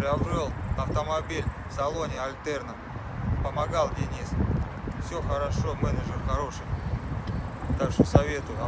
приобрел автомобиль в салоне Альтерна. Помогал Денис. Все хорошо, менеджер хороший. Так что советую.